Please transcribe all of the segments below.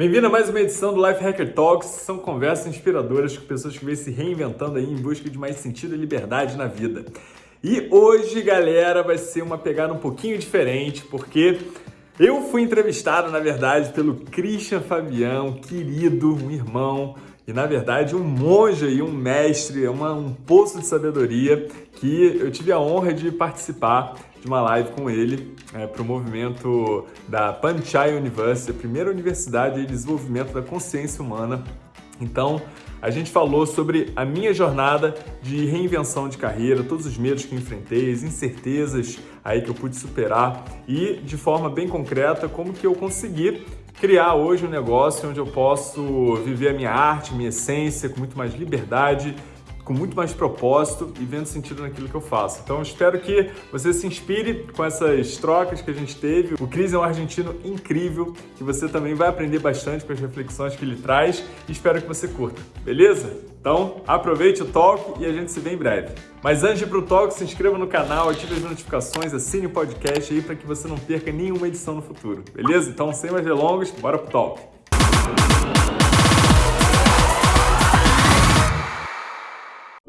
Bem-vindo a mais uma edição do Life Hacker Talks. São conversas inspiradoras com pessoas que vêm se reinventando aí em busca de mais sentido e liberdade na vida. E hoje, galera, vai ser uma pegada um pouquinho diferente, porque eu fui entrevistado, na verdade, pelo Christian Fabião, querido, um irmão, e na verdade um monge e um mestre, uma, um poço de sabedoria que eu tive a honra de participar de uma live com ele é, para o movimento da Panchai University, a primeira universidade de desenvolvimento da consciência humana. Então, a gente falou sobre a minha jornada de reinvenção de carreira, todos os medos que enfrentei, as incertezas aí que eu pude superar e, de forma bem concreta, como que eu consegui criar hoje um negócio onde eu posso viver a minha arte, minha essência com muito mais liberdade com muito mais propósito e vendo sentido naquilo que eu faço. Então espero que você se inspire com essas trocas que a gente teve. O Cris é um argentino incrível, que você também vai aprender bastante com as reflexões que ele traz e espero que você curta, beleza? Então aproveite o talk e a gente se vê em breve. Mas antes de ir pro talk, se inscreva no canal, ative as notificações, assine o podcast aí para que você não perca nenhuma edição no futuro, beleza? Então sem mais delongas, bora pro talk.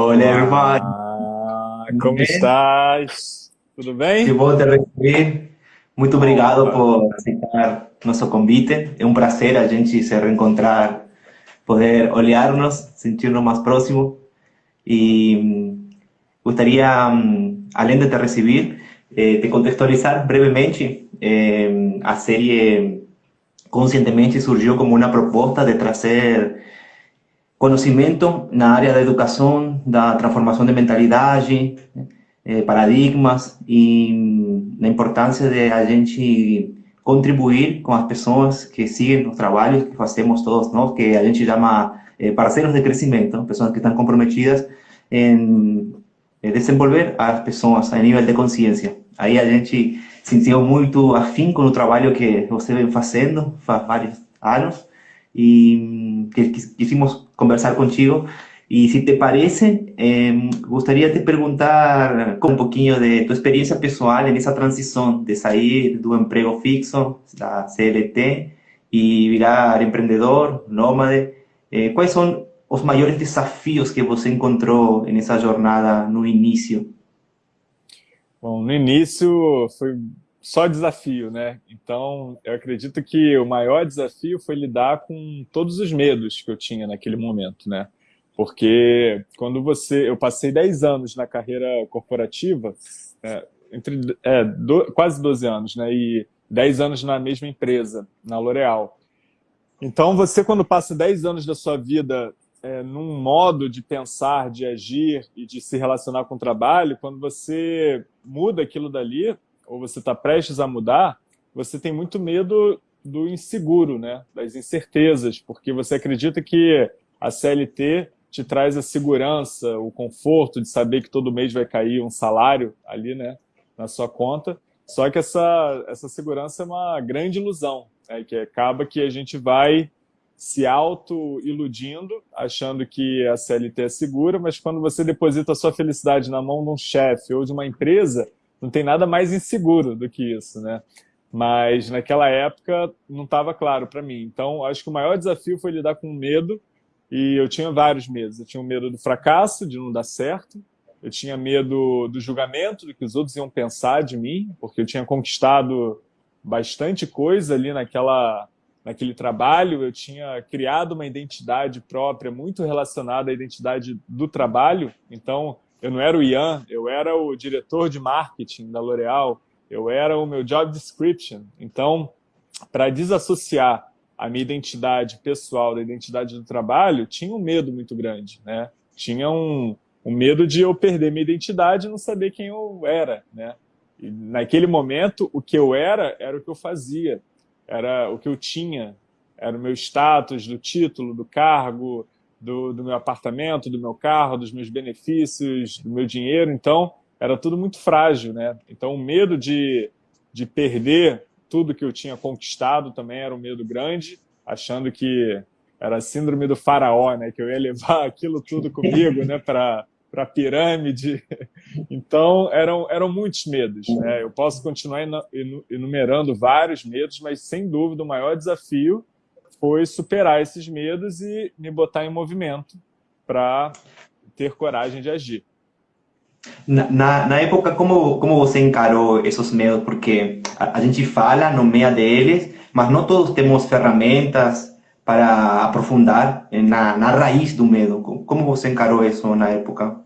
Olá, irmã. como bem? estás? Tudo bem? Que bom te receber. Muito obrigado por aceitar nosso convite. É um prazer a gente se reencontrar, poder olhar-nos, sentir-nos mais próximos. E hum, gostaria, hum, além de te receber, eh, te contextualizar brevemente. Eh, a série conscientemente surgiu como uma proposta de trazer conhecimento na área da educação, da transformação de mentalidade, eh, paradigmas e na importância de a gente contribuir com as pessoas que seguem os trabalhos que fazemos todos nós, que a gente chama eh, parceiros de crescimento, pessoas que estão comprometidas em desenvolver as pessoas a nível de consciência. Aí a gente sentiu muito afim com o trabalho que você vem fazendo faz vários anos y que quisimos conversar contigo. Y si te parece, eh, gustaría te preguntar un poquito de tu experiencia personal en esa transición de salir de tu empleo fixo, la CLT, y virar emprendedor, nómade. Eh, ¿Cuáles son los mayores desafíos que você encontrou nessa jornada no início? Bom, no início foi só desafio, né? Então, eu acredito que o maior desafio foi lidar com todos os medos que eu tinha naquele momento, né? Porque quando você... Eu passei 10 anos na carreira corporativa, é, entre é, do, quase 12 anos, né? E 10 anos na mesma empresa, na L'Oréal. Então, você quando passa 10 anos da sua vida é, num modo de pensar, de agir e de se relacionar com o trabalho, quando você muda aquilo dali, ou você está prestes a mudar, você tem muito medo do inseguro, né? das incertezas, porque você acredita que a CLT te traz a segurança, o conforto de saber que todo mês vai cair um salário ali né, na sua conta, só que essa, essa segurança é uma grande ilusão, né? que acaba que a gente vai se auto-iludindo, achando que a CLT é segura, mas quando você deposita a sua felicidade na mão de um chefe ou de uma empresa, não tem nada mais inseguro do que isso, né? Mas naquela época não estava claro para mim. Então, acho que o maior desafio foi lidar com o medo, e eu tinha vários medos. Eu tinha o medo do fracasso, de não dar certo, eu tinha medo do julgamento, do que os outros iam pensar de mim, porque eu tinha conquistado bastante coisa ali naquela, naquele trabalho, eu tinha criado uma identidade própria muito relacionada à identidade do trabalho, então eu não era o Ian, eu era o diretor de marketing da L'Oréal, eu era o meu job description. Então, para desassociar a minha identidade pessoal da identidade do trabalho, tinha um medo muito grande, né? Tinha um, um medo de eu perder minha identidade e não saber quem eu era, né? E naquele momento, o que eu era, era o que eu fazia, era o que eu tinha, era o meu status, do título, do cargo, do, do meu apartamento, do meu carro, dos meus benefícios, do meu dinheiro. Então, era tudo muito frágil, né? Então, o medo de, de perder tudo que eu tinha conquistado também era um medo grande, achando que era a síndrome do faraó, né? Que eu ia levar aquilo tudo comigo, né? Para para pirâmide. Então, eram, eram muitos medos. Né? Eu posso continuar enumerando vários medos, mas, sem dúvida, o maior desafio foi superar esses medos e me botar em movimento para ter coragem de agir. Na, na, na, época, como, como você encarou esses medos? Porque a, a gente fala, nomeia deles, mas não todos temos ferramentas para aprofundar na, na raiz do medo. Como você encarou isso na época?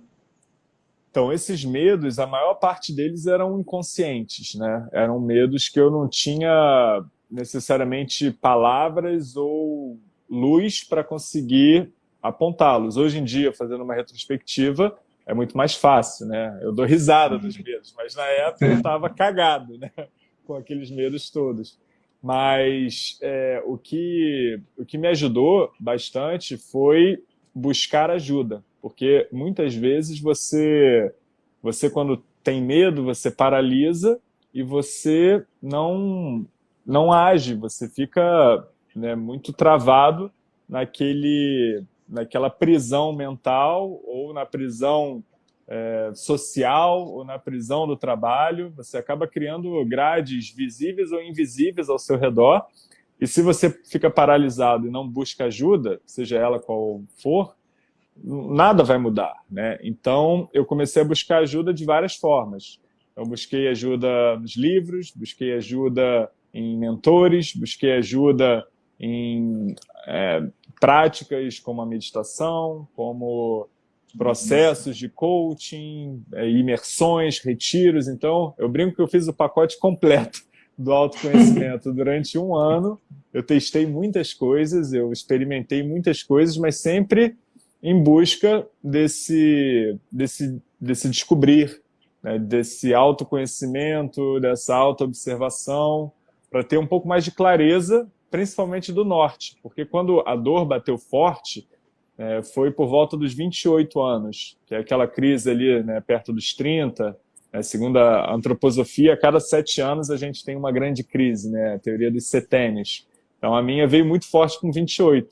Então, esses medos, a maior parte deles eram inconscientes, né? Eram medos que eu não tinha necessariamente palavras ou luz para conseguir apontá-los. Hoje em dia, fazendo uma retrospectiva, é muito mais fácil, né? Eu dou risada dos medos, mas na época eu estava cagado, né? Com aqueles medos todos. Mas é, o, que, o que me ajudou bastante foi buscar ajuda, porque muitas vezes você, você quando tem medo, você paralisa e você não, não age, você fica né, muito travado naquele naquela prisão mental ou na prisão é, social ou na prisão do trabalho, você acaba criando grades visíveis ou invisíveis ao seu redor, e se você fica paralisado e não busca ajuda, seja ela qual for, nada vai mudar. Né? Então, eu comecei a buscar ajuda de várias formas. Eu busquei ajuda nos livros, busquei ajuda em mentores, busquei ajuda em é, práticas como a meditação, como processos de coaching, é, imersões, retiros. Então, eu brinco que eu fiz o pacote completo do autoconhecimento durante um ano. Eu testei muitas coisas, eu experimentei muitas coisas, mas sempre em busca desse, desse, desse descobrir, né, desse autoconhecimento, dessa autoobservação, para ter um pouco mais de clareza principalmente do norte, porque quando a dor bateu forte, é, foi por volta dos 28 anos, que é aquela crise ali né, perto dos 30, né, segundo a antroposofia, a cada sete anos a gente tem uma grande crise, né, a teoria dos setênios. Então a minha veio muito forte com 28,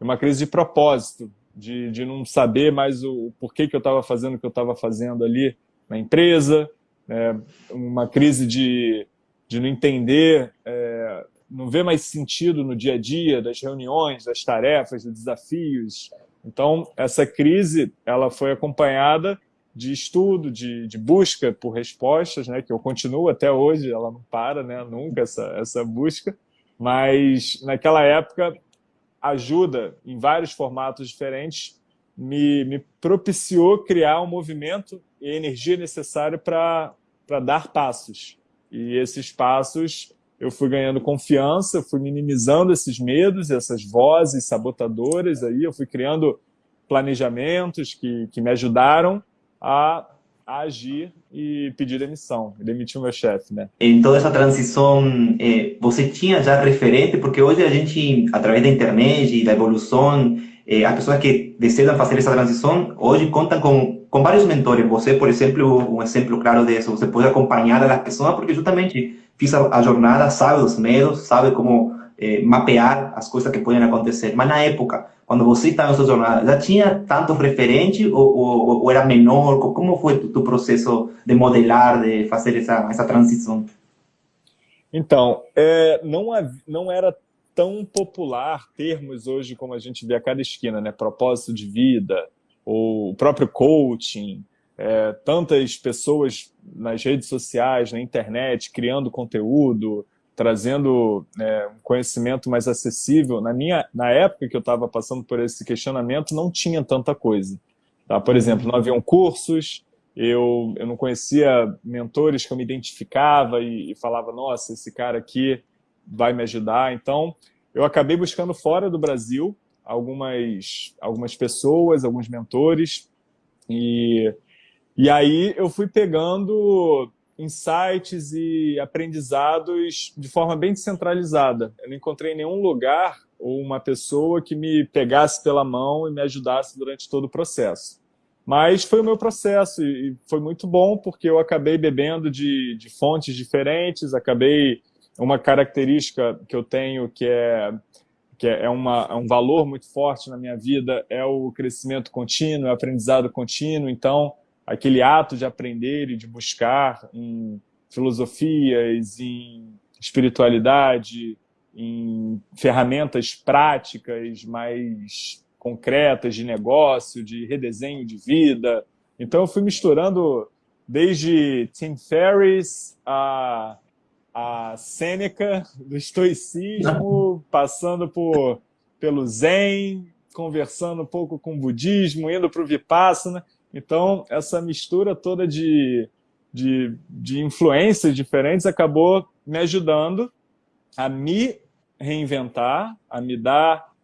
uma crise de propósito, de, de não saber mais o, o porquê que eu estava fazendo o que eu estava fazendo ali na empresa, né, uma crise de, de não entender é, não vê mais sentido no dia a dia das reuniões, das tarefas, dos desafios. Então, essa crise ela foi acompanhada de estudo, de, de busca por respostas, né, que eu continuo até hoje, ela não para, né, nunca essa, essa busca, mas naquela época, ajuda em vários formatos diferentes me, me propiciou criar um movimento e energia necessária para dar passos. E esses passos eu fui ganhando confiança, fui minimizando esses medos, essas vozes sabotadoras, aí eu fui criando planejamentos que, que me ajudaram a, a agir e pedir demissão, demitir o meu chefe, né? Em toda essa transição, eh, você tinha já referente, porque hoje a gente, através da internet e da evolução, eh, as pessoas que desejam fazer essa transição, hoje contam com, com vários mentores. Você, por exemplo, um exemplo claro disso, você pode acompanhar as pessoas, porque justamente fiz a, a jornada, sabe dos medos, sabe como eh, mapear as coisas que podem acontecer. Mas na época, quando você estava nessa jornada, já tinha tantos referentes ou, ou, ou, era menor? Como foi o processo de modelar, de fazer essa, essa transição? Então, é, não, não era tão popular termos hoje como a gente vê a cada esquina, né? Propósito de vida, ou o próprio coaching, é, tantas pessoas nas redes sociais, na internet, criando conteúdo, trazendo é, um conhecimento mais acessível. Na, minha, na época que eu estava passando por esse questionamento, não tinha tanta coisa. Tá? Por exemplo, não haviam cursos, eu, eu não conhecia mentores que eu me identificava e, e falava, nossa, esse cara aqui vai me ajudar. Então, eu acabei buscando fora do Brasil algumas, algumas pessoas, alguns mentores, e e aí eu fui pegando insights e aprendizados de forma bem descentralizada. Eu não encontrei nenhum lugar ou uma pessoa que me pegasse pela mão e me ajudasse durante todo o processo. Mas foi o meu processo e foi muito bom porque eu acabei bebendo de, de fontes diferentes, acabei... Uma característica que eu tenho que é que é, uma, é um valor muito forte na minha vida, é o crescimento contínuo, é o aprendizado contínuo. Então, aquele ato de aprender e de buscar em filosofias, em espiritualidade, em ferramentas práticas mais concretas de negócio, de redesenho de vida. Então eu fui misturando desde Tim Ferriss a, a Sêneca do estoicismo, passando por, pelo Zen, conversando um pouco com o budismo, indo para o Vipassana. Então, essa mistura toda de, de, de influências diferentes acabou me ajudando a me reinventar, a me dar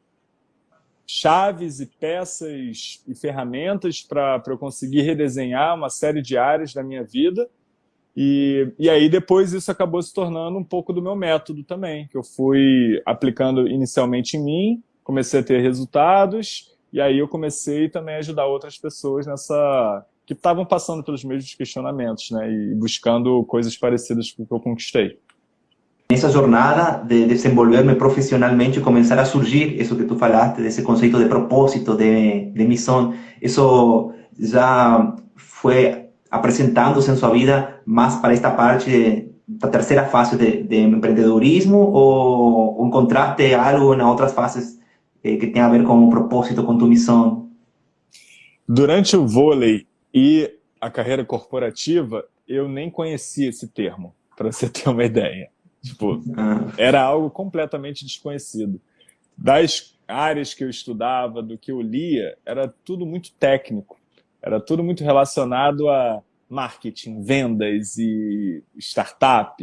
chaves e peças e ferramentas para eu conseguir redesenhar uma série de áreas da minha vida. E, e aí depois isso acabou se tornando um pouco do meu método também, que eu fui aplicando inicialmente em mim, comecei a ter resultados, e aí eu comecei também a ajudar outras pessoas nessa que estavam passando pelos mesmos questionamentos, né, e buscando coisas parecidas com o que eu conquistei. Nessa jornada de desenvolver-me profissionalmente, começar a surgir isso que tu falaste, desse conceito de propósito, de, de missão, isso já foi apresentando-se em sua vida mais para esta parte da terceira fase de, de empreendedorismo ou encontraste algo em outras fases eh, que tem a ver com o propósito, com tua missão? Durante o vôlei e a carreira corporativa, eu nem conhecia esse termo, para você ter uma ideia. Tipo, ah. era algo completamente desconhecido. Das áreas que eu estudava, do que eu lia, era tudo muito técnico. Era tudo muito relacionado a marketing, vendas e startup.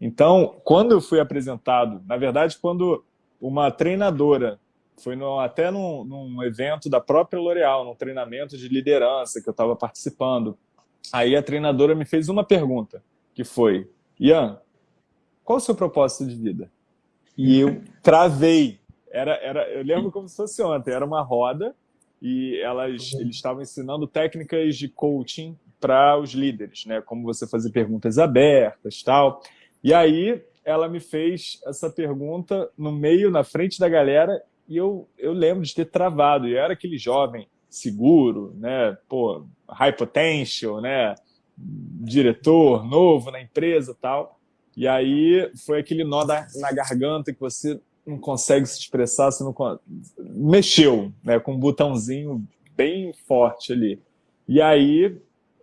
Então, quando eu fui apresentado, na verdade, quando uma treinadora foi no, até num, num, evento da própria L'Oréal, num treinamento de liderança que eu estava participando. Aí a treinadora me fez uma pergunta, que foi, Ian, qual o seu propósito de vida? E eu travei. Era, era, eu lembro como se fosse ontem, era uma roda e elas, eles estavam ensinando técnicas de coaching para os líderes, né? Como você fazer perguntas abertas tal. E aí ela me fez essa pergunta no meio, na frente da galera, e eu, eu lembro de ter travado. E eu era aquele jovem seguro, né? Pô, high potential, né? Diretor novo na empresa tal. E aí foi aquele nó da, na garganta que você não consegue se expressar, você não mexeu, né? Com um botãozinho bem forte ali. E aí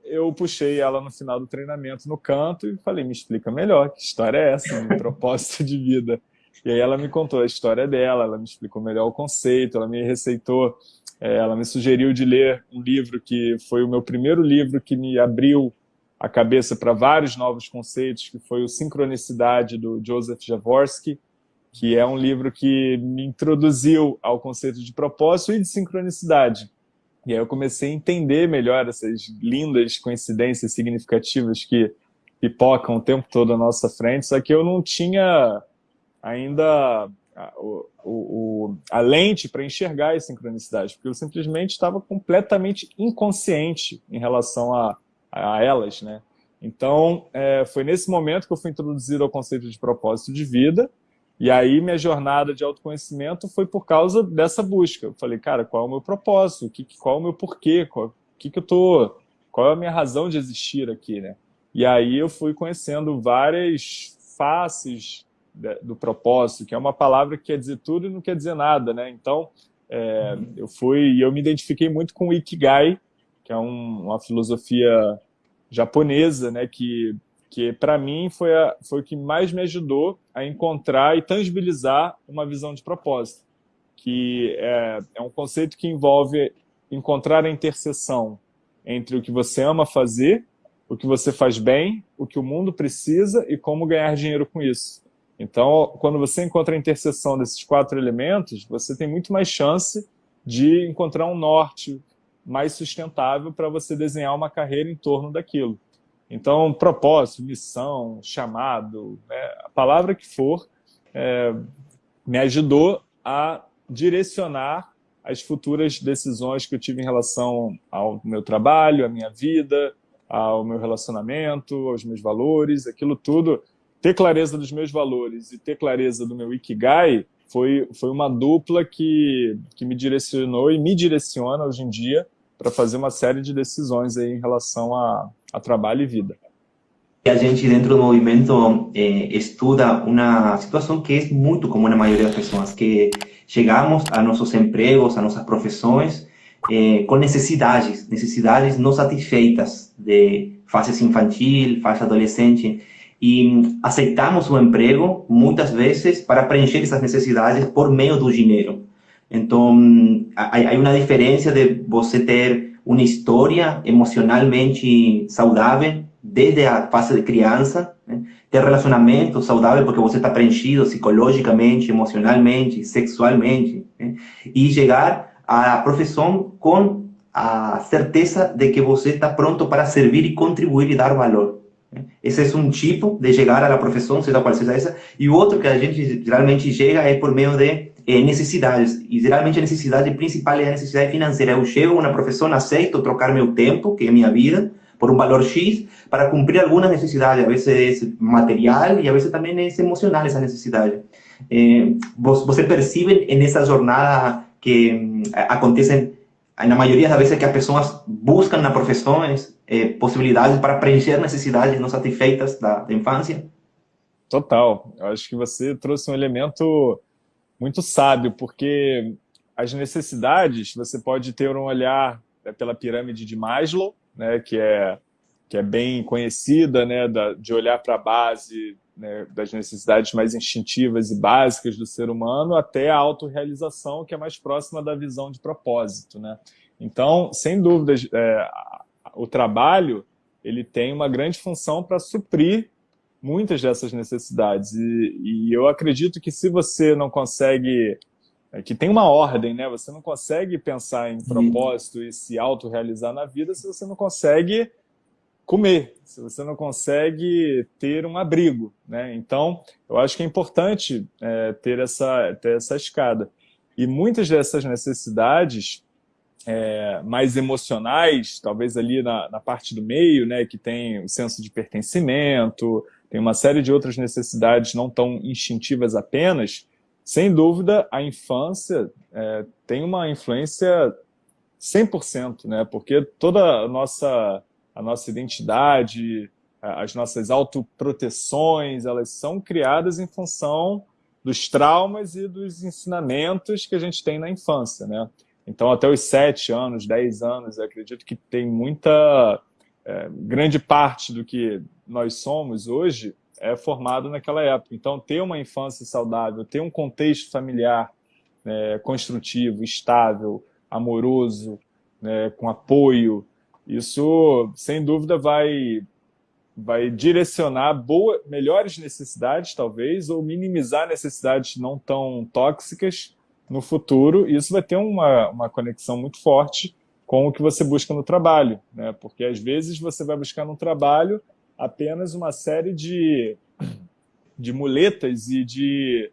eu puxei ela no final do treinamento no canto e falei, me explica melhor, que história é essa, meu propósito de vida? E aí ela me contou a história dela, ela me explicou melhor o conceito, ela me receitou, é, ela me sugeriu de ler um livro que foi o meu primeiro livro que me abriu a cabeça para vários novos conceitos, que foi o Sincronicidade, do Joseph Jaworski, que é um livro que me introduziu ao conceito de propósito e de sincronicidade. E aí eu comecei a entender melhor essas lindas coincidências significativas que pipocam o tempo todo à nossa frente, só que eu não tinha ainda a, o, o, a lente para enxergar as sincronicidades, porque eu simplesmente estava completamente inconsciente em relação a, a elas. Né? Então, é, foi nesse momento que eu fui introduzido ao conceito de propósito de vida, e aí minha jornada de autoconhecimento foi por causa dessa busca. Eu falei, cara, qual é o meu propósito? Qual é o meu porquê? Qual, que que eu tô, qual é a minha razão de existir aqui? Né? E aí eu fui conhecendo várias faces do propósito, que é uma palavra que quer dizer tudo e não quer dizer nada, né? Então, é, uhum. eu fui, eu me identifiquei muito com o Ikigai, que é um, uma filosofia japonesa, né? Que, que para mim foi, a, foi o que mais me ajudou a encontrar e tangibilizar uma visão de propósito, que é, é um conceito que envolve encontrar a interseção entre o que você ama fazer, o que você faz bem, o que o mundo precisa e como ganhar dinheiro com isso. Então, quando você encontra a interseção desses quatro elementos, você tem muito mais chance de encontrar um norte mais sustentável para você desenhar uma carreira em torno daquilo. Então, propósito, missão, chamado, né, a palavra que for, é, me ajudou a direcionar as futuras decisões que eu tive em relação ao meu trabalho, à minha vida, ao meu relacionamento, aos meus valores, aquilo tudo ter clareza dos meus valores e ter clareza do meu Ikigai foi, foi uma dupla que, que me direcionou e me direciona hoje em dia para fazer uma série de decisões aí em relação a, a trabalho e vida. a gente dentro do movimento eh, estuda uma situação que é muito comum na maioria das pessoas, que chegamos a nossos empregos, a nossas profissões, eh, com necessidades, necessidades não satisfeitas de fase infantil, fase adolescente, e aceitamos o emprego muitas vezes para preencher essas necessidades por meio do dinheiro. Então, há uma diferença de você ter uma história emocionalmente saudável desde a fase de criança, né? ter relacionamento saudável porque você está preenchido psicologicamente, emocionalmente, sexualmente, né? e chegar à profissão com a certeza de que você está pronto para servir e contribuir e dar valor. Esse é um tipo de chegar à profissão, seja qual seja essa, e o outro que a gente geralmente chega é por meio de eh, necessidades, e geralmente a necessidade principal é a necessidade financeira. Eu chego na profissão, aceito trocar meu tempo, que é minha vida, por um valor X, para cumprir algumas necessidades, a vezes material e a vezes também é emocional essa necessidade. Eh, você percebe nessa jornada que hum, acontecem na maioria das vezes que as pessoas buscam na profissões eh, possibilidades para preencher necessidades não satisfeitas da, da infância? Total. Eu acho que você trouxe um elemento muito sábio, porque as necessidades, você pode ter um olhar é, pela pirâmide de Maslow, né, que, é, que é bem conhecida, né, da, de olhar para a base né, das necessidades mais instintivas e básicas do ser humano até a autorrealização, que é mais próxima da visão de propósito. Né? Então, sem dúvidas, é, o trabalho ele tem uma grande função para suprir muitas dessas necessidades. E, e, eu acredito que se você não consegue... É, que tem uma ordem, né? Você não consegue pensar em propósito e se autorrealizar na vida se você não consegue comer, se você não consegue ter um abrigo. Né? Então, eu acho que é importante é, ter, essa, ter essa escada. E muitas dessas necessidades é, mais emocionais, talvez ali na, na, parte do meio, né, que tem o senso de pertencimento, tem uma série de outras necessidades não tão instintivas apenas, sem dúvida, a infância é, tem uma influência 100%, né, porque toda a nossa a nossa identidade, as nossas autoproteções, elas são criadas em função dos traumas e dos ensinamentos que a gente tem na infância, né? Então, até os sete anos, dez anos, eu acredito que tem muita... É, grande parte do que nós somos hoje é formado naquela época. Então, ter uma infância saudável, ter um contexto familiar né, construtivo, estável, amoroso, né, com apoio, isso, sem dúvida, vai, vai direcionar boa, melhores necessidades, talvez, ou minimizar necessidades não tão tóxicas no futuro. E isso vai ter uma, uma conexão muito forte com o que você busca no trabalho, né? porque às vezes você vai buscar no trabalho apenas uma série de, de muletas e de,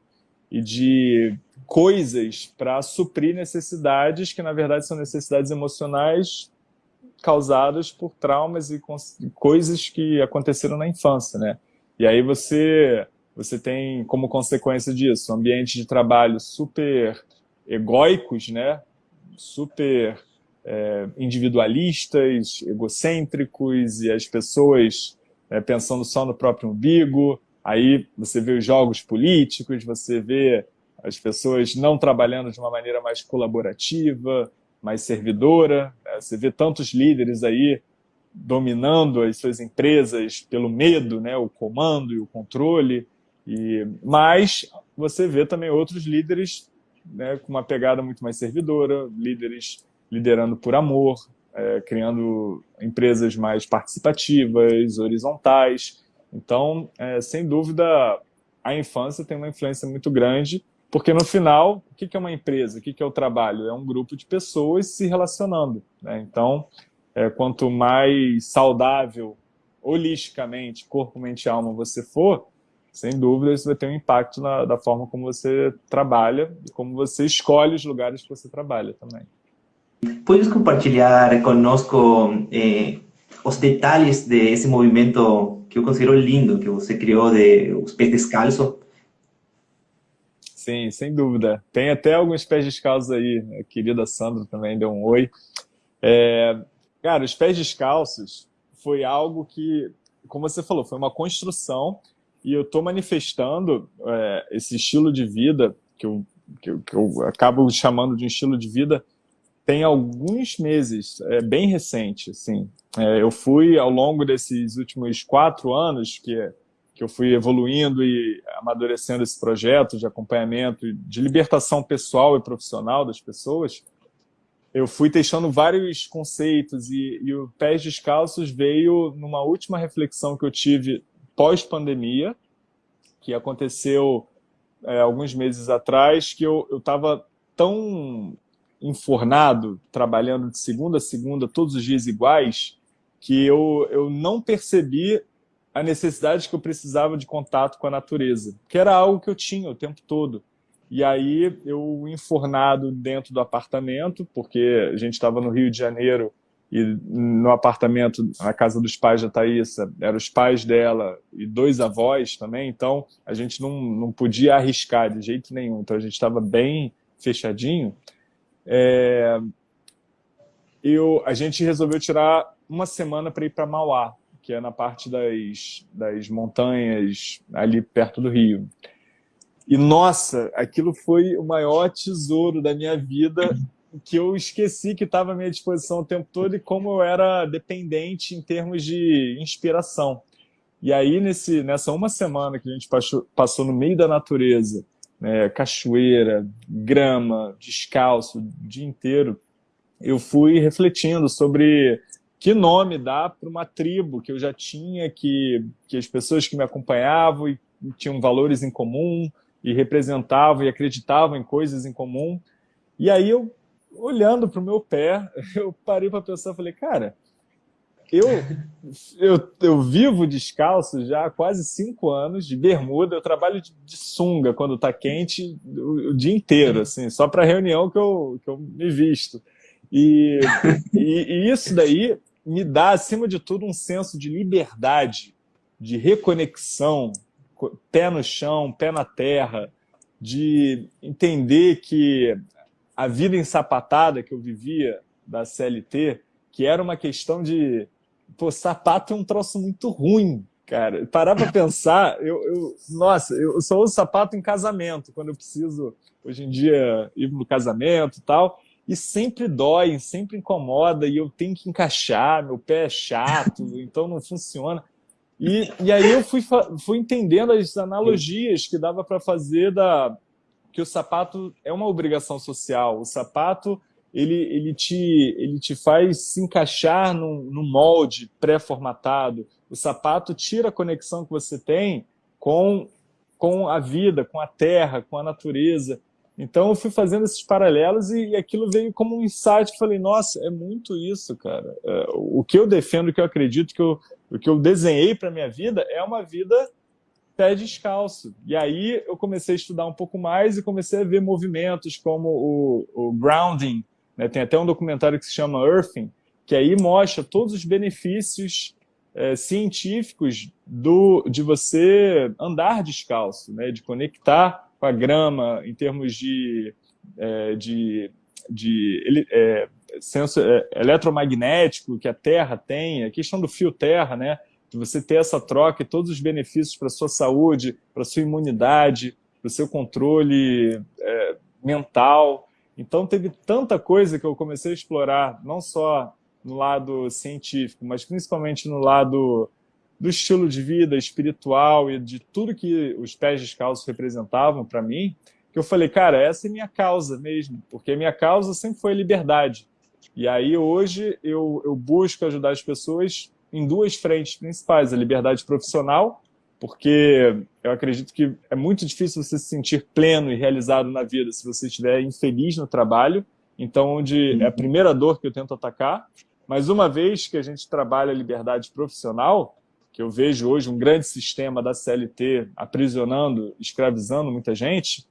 e de coisas para suprir necessidades que, na verdade, são necessidades emocionais causadas por traumas e coisas que aconteceram na infância, né? E aí você, você tem como consequência disso ambientes de trabalho super egóicos, né? Super é, individualistas, egocêntricos e as pessoas é, pensando só no próprio umbigo. Aí você vê os jogos políticos, você vê as pessoas não trabalhando de uma maneira mais colaborativa, mais servidora. Né? Você vê tantos líderes aí dominando as suas empresas pelo medo, né? o comando e o controle. E, mas você vê também outros líderes né, com uma pegada muito mais servidora, líderes liderando por amor, é, criando empresas mais participativas, horizontais. Então, é, sem dúvida, a infância tem uma influência muito grande porque no final, o que é uma empresa? O que é o trabalho? É um grupo de pessoas se relacionando. Né? Então, é, quanto mais saudável, holisticamente, corpo, mente e alma você for, sem dúvida isso vai ter um impacto na, da forma como você trabalha e como você escolhe os lugares que você trabalha também. Podes compartilhar conosco eh, os detalhes desse movimento que eu considero lindo, que você criou de pés descalços, Sim, sem dúvida. Tem até alguns pés descalços aí. A querida Sandra também deu um oi. É, cara, os pés descalços foi algo que como você falou, foi uma construção e eu estou manifestando é, esse estilo de vida que eu, que que, eu, acabo chamando de um estilo de vida tem alguns meses, é bem recente, assim. É, eu fui, ao longo desses últimos quatro anos, que, que eu fui evoluindo e amadurecendo esse projeto de acompanhamento, de libertação pessoal e profissional das pessoas, eu fui testando vários conceitos e, e o Pés Descalços veio numa última reflexão que eu tive pós-pandemia, que aconteceu é, alguns meses atrás, que eu estava tão enfornado, trabalhando de segunda a segunda, todos os dias iguais, que eu, eu não percebi a necessidade que eu precisava de contato com a natureza, que era algo que eu tinha o tempo todo. E aí eu enfornado dentro do apartamento, porque a gente estava no Rio de Janeiro e no apartamento, na casa dos pais da Thaísa, eram os pais dela e dois avós também, então a gente não, não podia arriscar de jeito nenhum, então a gente estava bem fechadinho. É, eu, a gente resolveu tirar uma semana para ir para Mauá, que é na parte das, das montanhas ali perto do Rio. E, nossa, aquilo foi o maior tesouro da minha vida, que eu esqueci que estava à minha disposição o tempo todo e como eu era dependente em termos de inspiração. E aí, nesse, nessa uma semana que a gente passou, passou no meio da natureza, né, cachoeira, grama, descalço, o dia inteiro, eu fui refletindo sobre que nome dá para uma tribo que eu já tinha, que, que as pessoas que me acompanhavam e tinham valores em comum, e representavam e acreditavam em coisas em comum. E aí eu, olhando para o meu pé, eu parei para pensar, falei, cara, eu, eu, eu vivo descalço já há quase cinco anos, de bermuda, eu trabalho de, de sunga quando está quente o, o, dia inteiro, assim, só para reunião que eu, que eu me visto. E, e, e isso daí me dá, acima de tudo, um senso de liberdade, de reconexão, pé no chão, pé na terra, de entender que a vida ensapatada que eu vivia da CLT, que era uma questão de... Pô, sapato é um troço muito ruim, cara. Parar para pensar, eu, eu, nossa, eu só uso sapato em casamento, quando eu preciso, hoje em dia, ir no casamento e tal, e sempre dói, sempre incomoda, e eu tenho que encaixar, meu pé é chato, então não funciona. E, e aí eu fui, fui entendendo as analogias que dava para fazer da que o sapato é uma obrigação social. O sapato ele, ele, te, ele te faz se encaixar no, no molde pré-formatado. O sapato tira a conexão que você tem com, com a vida, com a terra, com a natureza. Então eu fui fazendo esses paralelos e, e aquilo veio como um insight. Falei, nossa, é muito isso, cara. É, o que eu defendo, o que eu acredito, que eu, o que eu desenhei para minha vida é uma vida pé descalço. E aí eu comecei a estudar um pouco mais e comecei a ver movimentos como o, o grounding. Né? Tem até um documentário que se chama Earthing, que aí mostra todos os benefícios é, científicos do, de você andar descalço, né? de conectar com a grama em termos de, é, de, de é, senso é, eletromagnético que a Terra tem, a questão do fio Terra, né? de você ter essa troca e todos os benefícios para a sua saúde, para a sua imunidade, para o seu controle é, mental. Então teve tanta coisa que eu comecei a explorar, não só no lado científico, mas principalmente no lado do estilo de vida espiritual e de tudo que os pés descalços representavam para mim, que eu falei, cara, essa é minha causa mesmo, porque minha causa sempre foi liberdade. E aí hoje eu, eu busco ajudar as pessoas em duas frentes principais, a liberdade profissional, porque eu acredito que é muito difícil você se sentir pleno e realizado na vida se você estiver infeliz no trabalho, então onde é a primeira dor que eu tento atacar, mas uma vez que a gente trabalha a liberdade profissional, que eu vejo hoje um grande sistema da CLT aprisionando, escravizando muita gente,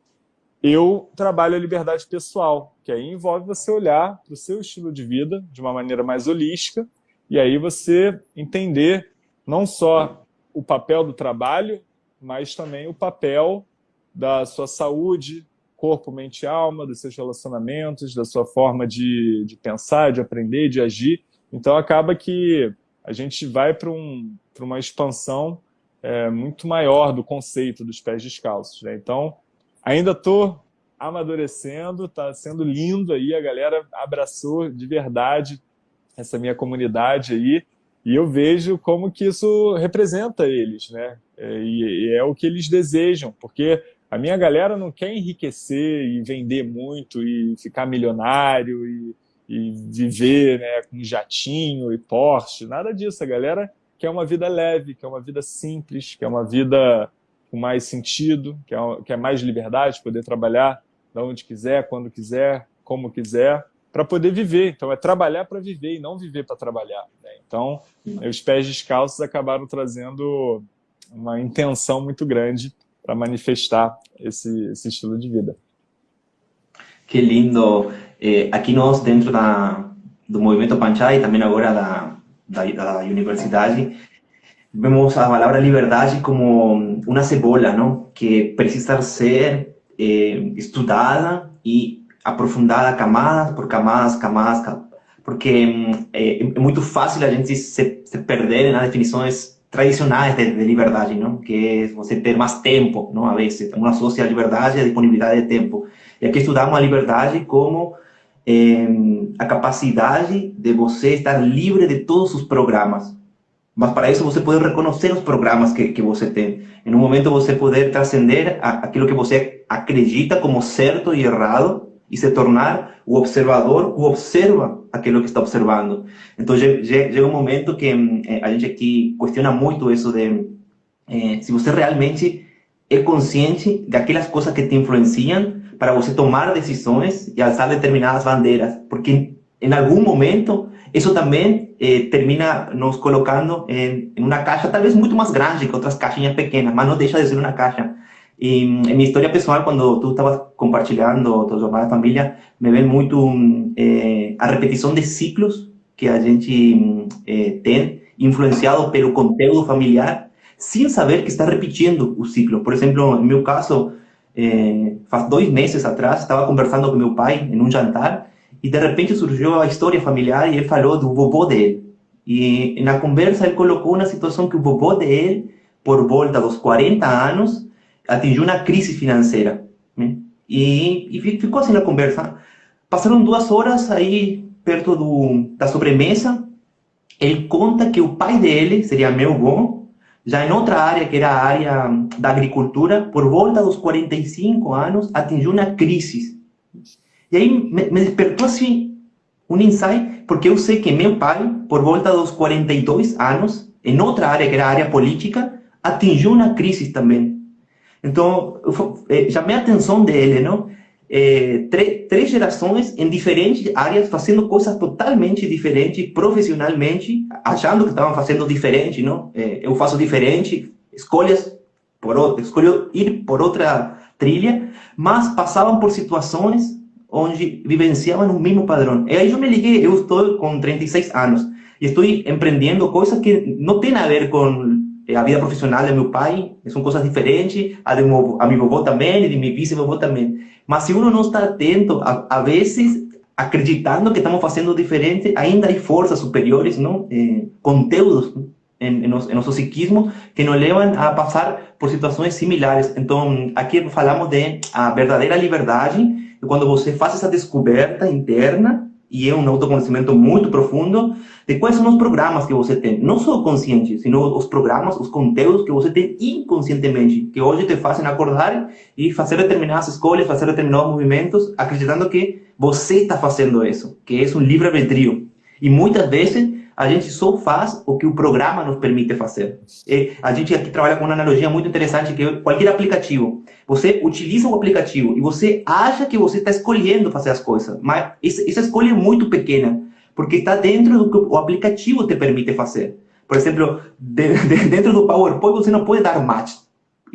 eu trabalho a liberdade pessoal, que aí envolve você olhar para o seu estilo de vida de uma maneira mais holística e aí você entender não só o papel do trabalho, mas também o papel da sua saúde, corpo, mente e alma, dos seus relacionamentos, da sua forma de, de pensar, de aprender, de agir. Então acaba que a gente vai para um, uma expansão é, muito maior do conceito dos pés descalços. Né? Então, ainda estou amadurecendo, está sendo lindo aí, a galera abraçou de verdade essa minha comunidade aí, e eu vejo como que isso representa eles, né? É, e, é o que eles desejam, porque a minha galera não quer enriquecer e vender muito e ficar milionário e, e viver né, com jatinho e Porsche, nada disso. A galera quer uma vida leve, quer uma vida simples, quer uma vida com mais sentido, quer, quer mais liberdade, poder trabalhar de onde quiser, quando quiser, como quiser, para poder viver. Então é trabalhar para viver e não viver para trabalhar. Né? Então os pés descalços acabaram trazendo uma intenção muito grande para manifestar esse, esse estilo de vida. Que lindo. Eh, aqui nós, dentro da, do movimento Panchai, e também agora da, da, da universidade, vemos a palavra liberdade como uma cebola, não? que precisa ser eh, estudada e aprofundada camadas por camadas, camadas, porque é, é muito fácil a gente se, se perder nas definições tradicionais de, de, liberdade, não? que é você ter mais tempo, não? a vezes, uma associa a liberdade de tempo. E aqui estudamos a liberdade como eh, a capacidade de você estar livre de todos os programas. Mas para isso você pode reconhecer os programas que, que você tem. Em um momento você poder transcender aquilo que você acredita como certo e errado e se tornar o observador que observa aquilo que está observando. Então, chega um momento que eh, a gente aqui questiona muito isso de eh, se você realmente é consciente daquelas coisas que te influenciam para você tomar decisões e alçar determinadas bandeiras, porque em algum momento isso também eh, termina nos colocando em, em uma caixa talvez muito mais grande que outras caixinhas pequenas, mas não deixa de ser uma caixa. E em minha história pessoal, quando tu estavas compartilhando tua jornada de família, me vem muito eh, a repetição de ciclos que a gente eh, tem, influenciado pelo conteúdo familiar, sem saber que está repetindo o ciclo. Por exemplo, no meu caso, eh, faz dois meses atrás, estava conversando com meu pai em um jantar e de repente surgiu a história familiar e ele falou do vovô dele. E na conversa ele colocou uma situação que o vovô dele, por volta dos 40 anos, atingiu uma crise financeira. Né? E, e ficou assim na conversa. Passaram duas horas aí, perto do, da sobremesa, ele conta que o pai dele, seria meu avô, já em outra área, que era a área da agricultura, por volta dos 45 anos, atingiu uma crise. E aí me, me despertou assim um insight, porque eu sei que meu pai, por volta dos 42 anos, em outra área, que era a área política, atingiu uma crise também. Então, eu chamei a atenção dele, não? É, três gerações em diferentes áreas fazendo coisas totalmente diferentes profissionalmente, achando que estavam fazendo diferente, não? É, eu faço diferente, escolhas por escolho ir por outra trilha, mas passavam por situações onde vivenciavam o mesmo padrão. E aí eu me liguei, eu estou com 36 anos e estou empreendendo coisas que não têm a ver com a vida profissional de meu pai são coisas diferentes, a de meu, a meu vovô também, e de meu vice-vovô também. Mas se uno não está atento, a, a vezes, acreditando que estamos fazendo diferente, ainda há forças superiores, não? Eh, conteúdos em, em, nosso, em nosso psiquismo que nos levam a passar por situações similares. Então, aqui falamos de a verdadeira liberdade, quando você faz essa descoberta interna, e é um autoconhecimento muito profundo, de quais são os programas que você tem, não só consciente, sino os programas, os conteúdos que você tem inconscientemente, que hoje te fazem acordar e fazer determinadas escolhas, fazer determinados movimentos, acreditando que você está fazendo isso, que é um livre-arbítrio. E muitas vezes a gente só faz o que o programa nos permite fazer. E a gente aqui trabalha com uma analogia muito interessante, que é qualquer aplicativo. Você utiliza o aplicativo e você acha que você está escolhendo fazer as coisas, mas essa escolha é muito pequena porque está dentro do que o aplicativo te permite fazer. Por exemplo, de, de, dentro do PowerPoint você não pode dar match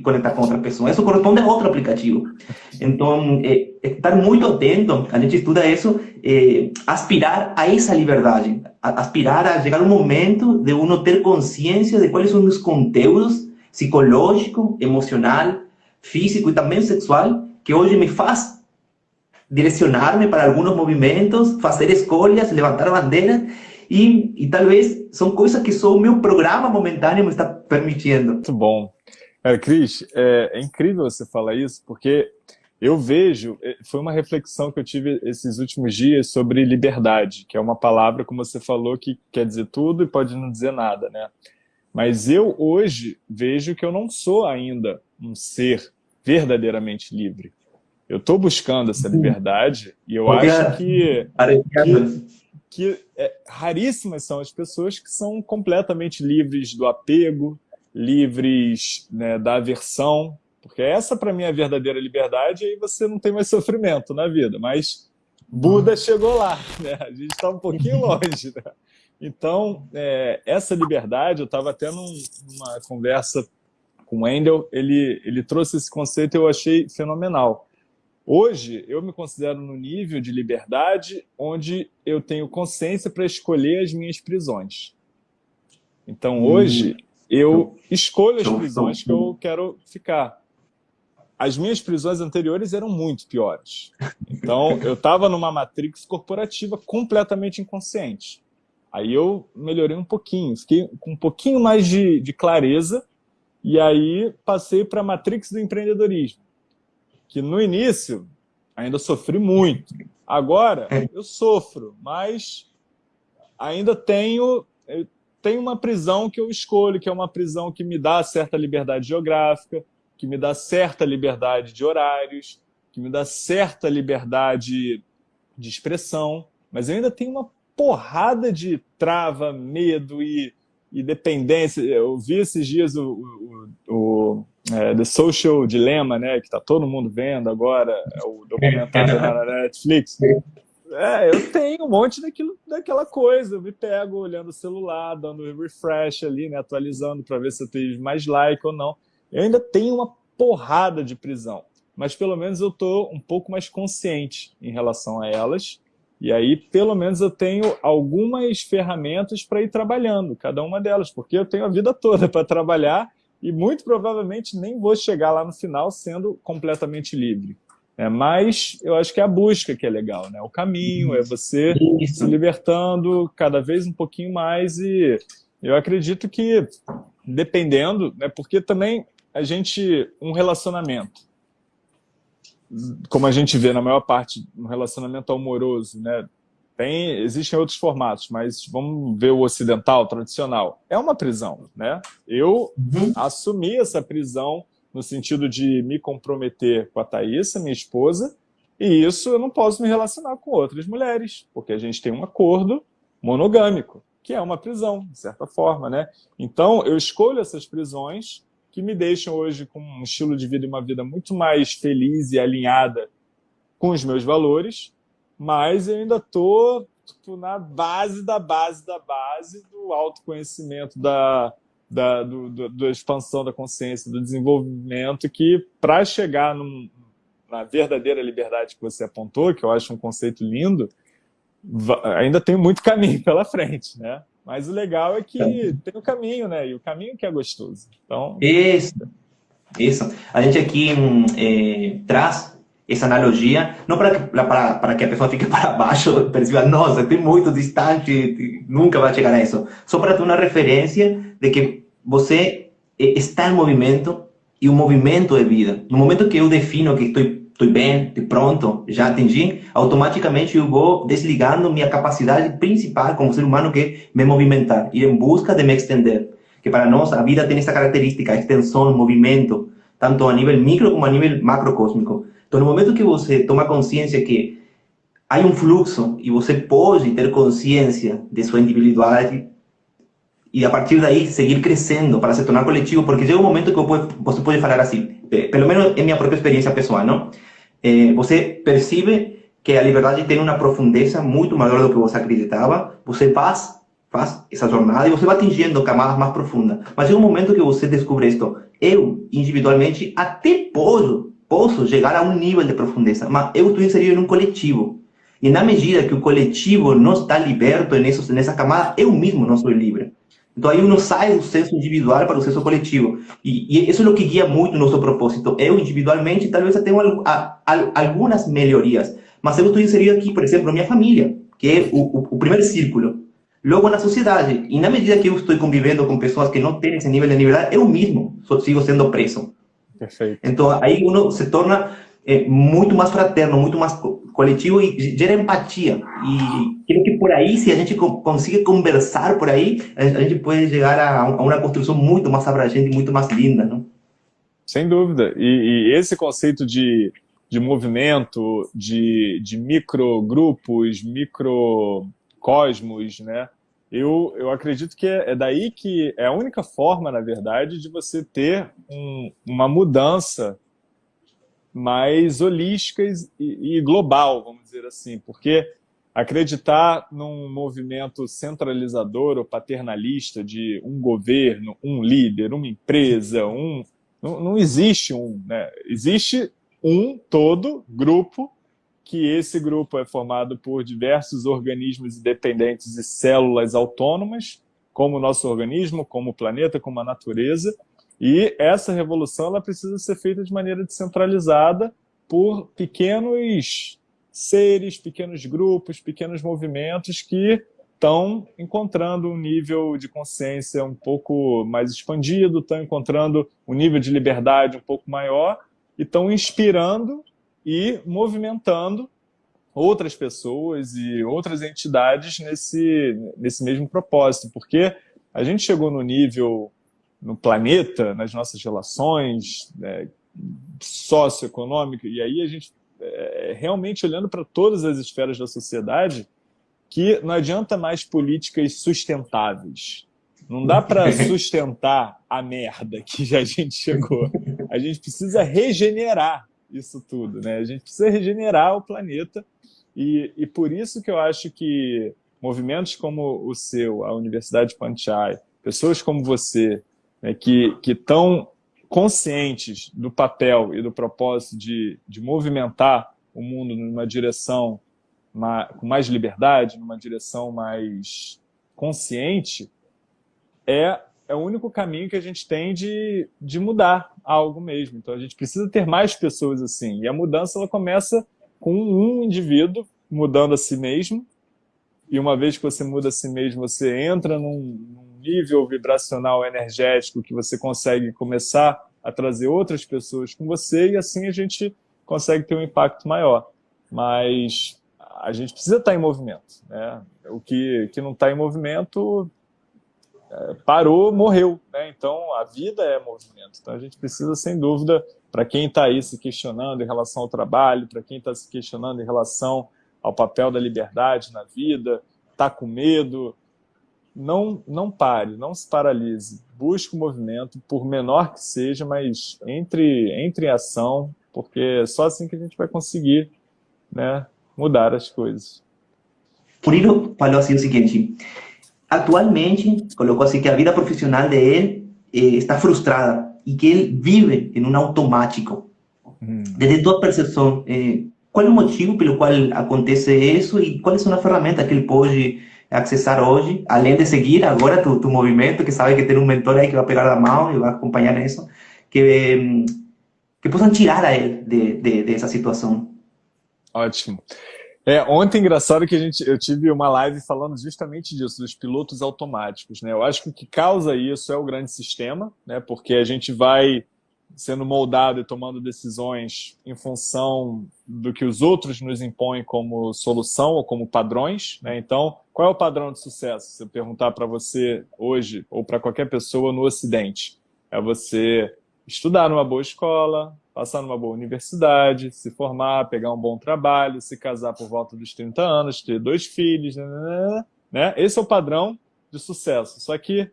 conectar com outra pessoa. Isso corresponde a outro aplicativo. Então, é, é estar muito atento, a gente estuda isso, é, aspirar a essa liberdade, a, aspirar a chegar um momento de uno ter consciência de quais são os conteúdos psicológico, emocional, físico e também sexual que hoje me faz direcionar-me para alguns movimentos, fazer escolhas, levantar bandeiras E, e talvez são coisas que só o meu programa momentâneo me está permitindo. Muito bom. Cara, Cris, é, é incrível você falar isso, porque eu vejo, é, foi uma reflexão que eu tive esses últimos dias sobre liberdade, que é uma palavra, como você falou, que quer dizer tudo e pode não dizer nada, né? Mas eu hoje vejo que eu não sou ainda um ser verdadeiramente livre. Eu estou buscando essa liberdade e eu acho que, que, que é, raríssimas são as pessoas que são completamente livres do apego, livres né, da aversão, porque essa, para mim, é a verdadeira liberdade, e aí você não tem mais sofrimento na vida. Mas Buda chegou lá, né? A gente está um pouquinho longe, né? Então, é, essa liberdade, eu estava até num, numa conversa com o Wendel, ele, ele trouxe esse conceito e eu achei fenomenal. Hoje, eu me considero no nível de liberdade onde eu tenho consciência para escolher as minhas prisões. Então, hoje, eu escolho as prisões que eu quero ficar as minhas prisões anteriores eram muito piores. Então, eu estava numa matrix corporativa completamente inconsciente. Aí eu melhorei um pouquinho, fiquei com um pouquinho mais de, de clareza, e aí passei para a matrix do empreendedorismo, que no início ainda sofri muito. Agora eu sofro, mas ainda tenho, tenho uma prisão que eu escolho, que é uma prisão que me dá certa liberdade geográfica, que me dá certa liberdade de horários, que me dá certa liberdade de expressão, mas eu ainda tenho uma porrada de trava, medo e, e dependência. Eu vi esses dias o, o, o é, The Social Dilemma, né, que está todo mundo vendo agora, é o documentário na Netflix. É, eu tenho um monte daquilo, daquela coisa. Eu me pego olhando o celular, dando refresh ali, né, atualizando para ver se eu tenho mais like ou não. Eu ainda tenho uma porrada de prisão, mas pelo menos eu estou um pouco mais consciente em relação a elas, e aí pelo menos eu tenho algumas ferramentas para ir trabalhando, cada uma delas, porque eu tenho a vida toda para trabalhar e muito provavelmente nem vou chegar lá no final sendo completamente livre. É, mas eu acho que é a busca que é legal, né? O caminho é você Isso. se libertando cada vez um pouquinho mais e eu acredito que dependendo, né? Porque também a gente, um relacionamento, como a gente vê na maior parte, um relacionamento amoroso, né? Tem, existem outros formatos, mas vamos ver o ocidental, tradicional. É uma prisão, né? Eu uhum. assumi essa prisão no sentido de me comprometer com a Thaisa, minha esposa, e isso eu não posso me relacionar com outras mulheres, porque a gente tem um acordo monogâmico, que é uma prisão, de certa forma, né? Então, eu escolho essas prisões que me deixam hoje com um estilo de vida e uma vida muito mais feliz e alinhada com os meus valores, mas eu ainda estou tipo, na base da base da base do autoconhecimento, da, da, do, do, da expansão da consciência, do desenvolvimento, que para chegar num, na verdadeira liberdade que você apontou, que eu acho um conceito lindo, ainda tem muito caminho pela frente, né? Mas o legal é que tem o caminho, né? E o caminho que é gostoso. Então... Isso, isso. A gente aqui hum, é, traz essa analogia, não para que, para, para que a pessoa fique para baixo perceba, nossa, tem muito distante, nunca vai chegar a isso. Só para ter uma referência de que você está em movimento e o movimento é vida. No momento que eu defino que estou estou bem, estou pronto, já atingi, automaticamente eu vou desligando minha capacidade principal como ser humano que é me movimentar, ir em busca de me extender. Que para nós a vida tem essa característica, extensão, movimento, tanto a nível micro como a nível macrocósmico. Então, no momento que você toma consciência que há um fluxo e você pode ter consciência de sua individualidade e a partir daí seguir crescendo para se tornar coletivo, porque chega um momento que você pode falar assim, pelo menos em minha própria experiência pessoal, não? eh, você percebe que a liberdade tem uma profundeza muito maior do que você acreditava, você faz, faz essa jornada e você vai atingindo camadas mais profundas. Mas chega um momento que você descobre isto, eu, individualmente, até posso, posso chegar a um nível de profundeza, mas eu estou inserido em um coletivo. E na medida que o coletivo não está liberto nessa camada, eu mesmo não sou livre. Então aí uno sai do senso individual para o senso coletivo. E, e isso é o que guia muito o nosso propósito. Eu, individualmente, talvez eu tenha algumas melhorias, mas eu estou inserido aqui, por exemplo, minha família, que é o, o, o primeiro círculo. logo na sociedade. E na medida que eu estou convivendo com pessoas que não têm esse nível de liberdade, eu mesmo sigo sendo preso. Perfeito. Então, aí uno se torna é, muito mais fraterno, muito mais coletivo e gera empatia. E creio que por aí, se a gente conseguir conversar por aí, a gente pode chegar a, uma construção muito mais abrangente, muito mais linda, não? Sem dúvida. E, e esse conceito de, de movimento, de, de microgrupos, microcosmos, né? Eu, eu acredito que é, é, daí que é a única forma, na verdade, de você ter um, uma mudança mais holística e, e global, vamos dizer assim, porque acreditar num movimento centralizador ou paternalista de um governo, um líder, uma empresa, um não, não existe um, né? existe um todo, grupo, que esse grupo é formado por diversos organismos independentes e células autônomas, como o nosso organismo, como o planeta, como a natureza, e essa revolução ela precisa ser feita de maneira descentralizada por pequenos seres, pequenos grupos, pequenos movimentos que estão encontrando um nível de consciência um pouco mais expandido, estão encontrando um nível de liberdade um pouco maior e estão inspirando e movimentando outras pessoas e outras entidades nesse, nesse mesmo propósito, porque a gente chegou no nível no planeta, nas nossas relações né, socioeconômicas, e aí a gente é, realmente olhando para todas as esferas da sociedade, que não adianta mais políticas sustentáveis. Não dá para sustentar a merda que já a gente chegou. A gente precisa regenerar isso tudo. Né? A gente precisa regenerar o planeta e, e por isso que eu acho que movimentos como o seu, a Universidade Panchai, pessoas como você, né, que estão conscientes do papel e do propósito de, de movimentar o mundo numa direção com mais liberdade, numa direção mais consciente, é, é o único caminho que a gente tem de, de mudar algo mesmo. Então a gente precisa ter mais pessoas assim. E a mudança ela começa com um indivíduo mudando a si mesmo, e uma vez que você muda a si mesmo, você entra num, num nível vibracional energético que você consegue começar a trazer outras pessoas com você, e assim a gente consegue ter um impacto maior. Mas a gente precisa estar em movimento. Né? O que, que não está em movimento é, parou, morreu. Né? Então, a vida é movimento. Então, a gente precisa, sem dúvida, para quem está aí se questionando em relação ao trabalho, para quem está se questionando em relação ao papel da liberdade na vida, está com medo, não, não pare, não se paralise. Busque o movimento, por menor que seja, mas entre, entre em ação, porque é só assim que a gente vai conseguir né, mudar as coisas. Murilo falou assim o seguinte, atualmente, colocou assim que a vida profissional dele eh, está frustrada e que ele vive em um automático. Hum. Desde tua percepção, eh, qual é o motivo pelo qual acontece isso e quais são as ferramentas que ele pode acessar hoje, além de seguir agora tu, tu movimento, que sabe que tem um mentor aí que vai pegar a mão e vai acompanhar isso, que, que possam tirar a ele de, de, dessa situação. Ótimo. É, ontem, engraçado que a gente, eu tive uma live falando justamente disso, dos pilotos automáticos. Né? Eu acho que o que causa isso é o grande sistema, né? porque a gente vai sendo moldado e tomando decisões em função do que os outros nos impõem como solução ou como padrões. Né? Então, qual é o padrão de sucesso? Se eu perguntar para você hoje, ou para qualquer pessoa no Ocidente, é você estudar numa boa escola, passar numa boa universidade, se formar, pegar um bom trabalho, se casar por volta dos 30 anos, ter dois filhos, né? né? Esse é o padrão de sucesso. Só que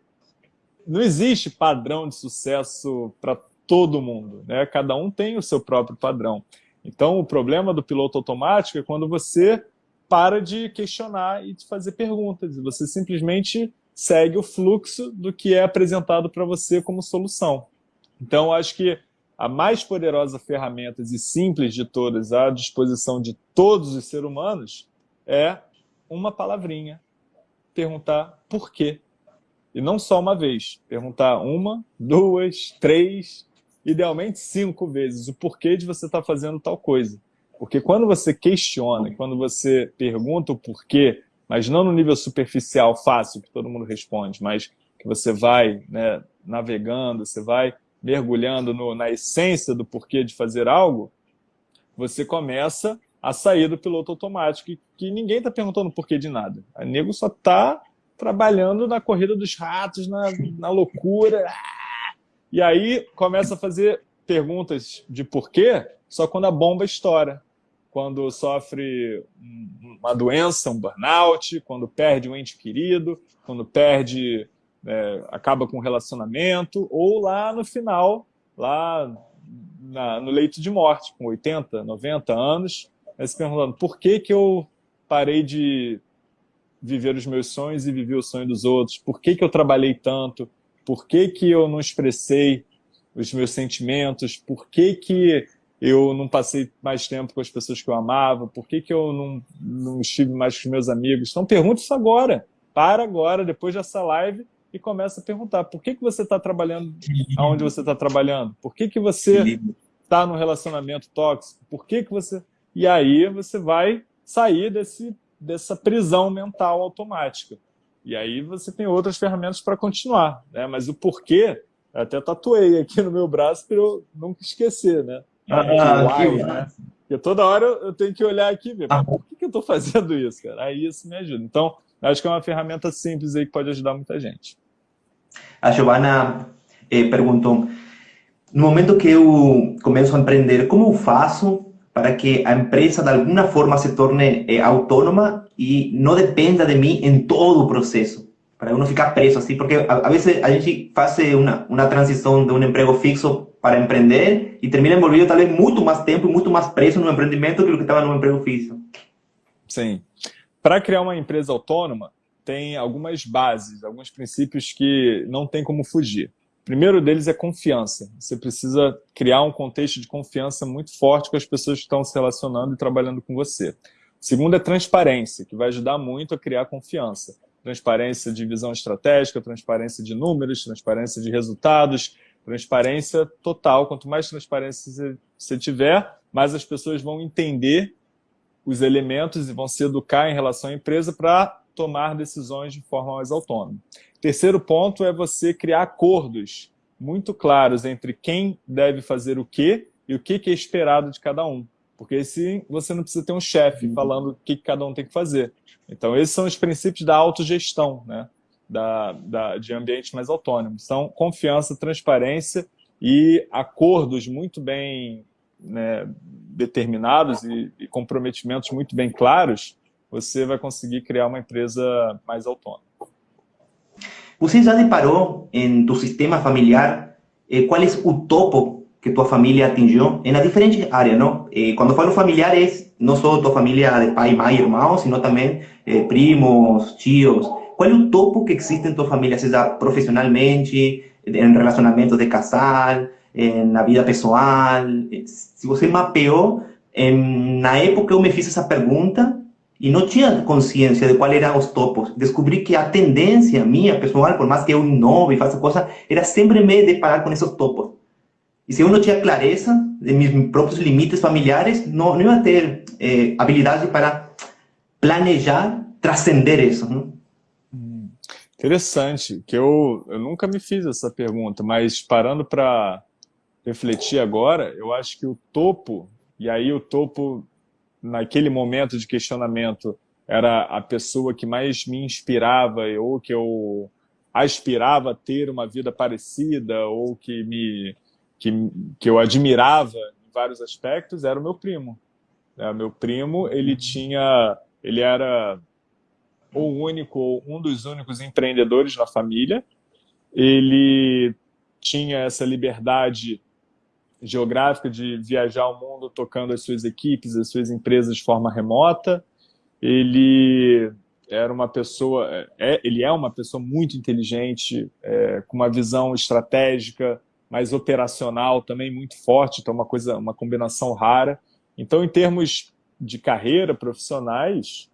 não existe padrão de sucesso para todo mundo, né? Cada um tem o seu próprio padrão. Então, o problema do piloto automático é quando você para de questionar e de fazer perguntas. Você simplesmente segue o fluxo do que é apresentado para você como solução. Então, acho que a mais poderosa ferramenta e simples de todas à disposição de todos os seres humanos é uma palavrinha. Perguntar por quê. E não só uma vez. Perguntar uma, duas, três, idealmente cinco vezes o porquê de você estar tá fazendo tal coisa. Porque quando você questiona, quando você pergunta o porquê mas não no nível superficial, fácil, que todo mundo responde, mas que você vai né, navegando, você vai mergulhando no, na essência do porquê de fazer algo, você começa a sair do piloto automático, que, que ninguém está perguntando o porquê de nada. A nego só está trabalhando na corrida dos ratos, na, na loucura. E aí começa a fazer perguntas de porquê só quando a bomba estoura. Quando sofre uma doença, um burnout, quando perde um ente querido, quando perde, é, acaba com um relacionamento, ou lá no final, lá na, no leito de morte, com 80, 90 anos, se perguntando por que, que eu parei de viver os meus sonhos e viver o sonho dos outros, por que, que eu trabalhei tanto, por que, que eu não expressei os meus sentimentos, por que, que eu não passei mais tempo com as pessoas que eu amava, por que, que eu não, não estive mais com os meus amigos. Então pergunta isso agora, para agora, depois dessa live, e começa a perguntar. Por que, que você está trabalhando aonde você está trabalhando, por que, que você está num relacionamento tóxico, por que, que você... E aí você vai sair desse, dessa prisão mental automática. E aí você tem outras ferramentas para continuar, né? mas o porquê até tatuei aqui no meu braço para eu nunca esquecer, né? Ah, why, né? Porque toda hora eu tenho que olhar aqui e ver, ah. por que, que eu estou fazendo isso, cara? Aí isso me ajuda. Então, acho que é uma ferramenta simples aí que pode ajudar muita gente. A Giovana eh, perguntou, no momento que eu começo a empreender, como eu faço para que a empresa de alguma forma se torne eh, autônoma e não dependa de mim em todo o processo? para uno ficar preso así, porque a, veces a gente faz una, una transición de un empleo fixo para empreender y termina envolvido tal vez muito mais tempo e muito mais preso no empreendimento que o que estava no emprego fixo. Sim. Para criar uma empresa autônoma, tem algumas bases, alguns princípios que não tem como fugir. Primeiro deles é confiança. Você precisa criar um contexto de confiança muito forte com as pessoas que estão se relacionando e trabalhando com você. O segundo é transparência, que vai ajudar muito a criar confiança transparência de visão estratégica, transparência de números, transparência de resultados, transparência total. Quanto mais transparência você tiver, mais as pessoas vão entender os elementos e vão se educar em relação à empresa para tomar decisões de forma mais autônoma. Terceiro ponto é você criar acordos muito claros entre quem deve fazer o quê e o que é esperado de cada um. Porque assim você não precisa ter um chefe falando o que cada um tem que fazer. Então, esses são os princípios da autogestão, né? da, da, de ambientes mais autônomos. São confiança, transparência e acordos muito bem né, determinados e, e comprometimentos muito bem claros, você vai conseguir criar uma empresa mais autônoma. Você já deparou em tu sistema familiar eh, qual é o topo que tu familia atingió en las diferentes áreas, ¿no? Eh, cuando falo familiares, no solo tu familia de pai, mãe, hermanos, sino también eh, primos, tíos. ¿Cuál es el topo que existe en tu familia, sea profesionalmente, en relacionamientos de casal, en la vida pessoal? Se você mapeou, na época eu me fiz essa pergunta e não tinha consciência de qual eram os topos. Descobri que a tendência minha, pessoal, por mais que eu inove e faça coisa, era sempre me deparar com esses topos. E se eu não tinha clareza de meus próprios limites familiares, não, não ia ter eh, habilidade para planejar, transcender isso. Né? Hum, interessante, que eu, eu nunca me fiz essa pergunta, mas parando para refletir agora, eu acho que o topo, e aí o topo, naquele momento de questionamento, era a pessoa que mais me inspirava ou que eu aspirava a ter uma vida parecida ou que me que, que eu admirava em vários aspectos era o meu primo. É, meu primo, ele tinha, ele era o único, um dos únicos empreendedores na família. Ele tinha essa liberdade geográfica de viajar o mundo tocando as suas equipes, as suas empresas de forma remota. Ele era uma pessoa, é, ele é uma pessoa muito inteligente, é, com uma visão estratégica, mais operacional também muito forte, então é uma coisa, uma combinação rara. Então, em termos de carreira profissionais,